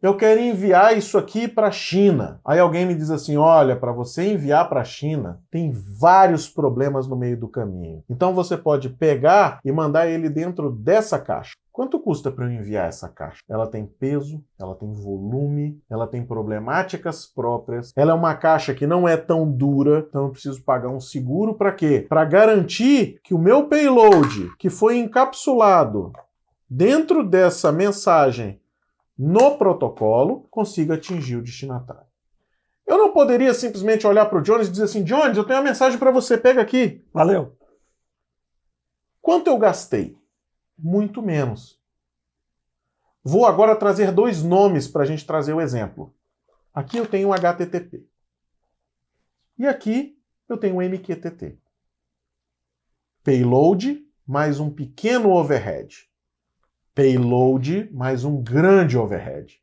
Eu quero enviar isso aqui para a China. Aí alguém me diz assim: olha, para você enviar para a China, tem vários problemas no meio do caminho. Então você pode pegar e mandar ele dentro dessa caixa. Quanto custa para eu enviar essa caixa? Ela tem peso, ela tem volume, ela tem problemáticas próprias. Ela é uma caixa que não é tão dura, então eu preciso pagar um seguro para quê? Para garantir que o meu payload, que foi encapsulado dentro dessa mensagem no protocolo, consiga atingir o destinatário. Eu não poderia simplesmente olhar para o Jones e dizer assim, Jones, eu tenho uma mensagem para você, pega aqui. Valeu. Quanto eu gastei? Muito menos. Vou agora trazer dois nomes para a gente trazer o exemplo. Aqui eu tenho um HTTP. E aqui eu tenho um MQTT. Payload mais um pequeno overhead payload mais um grande overhead.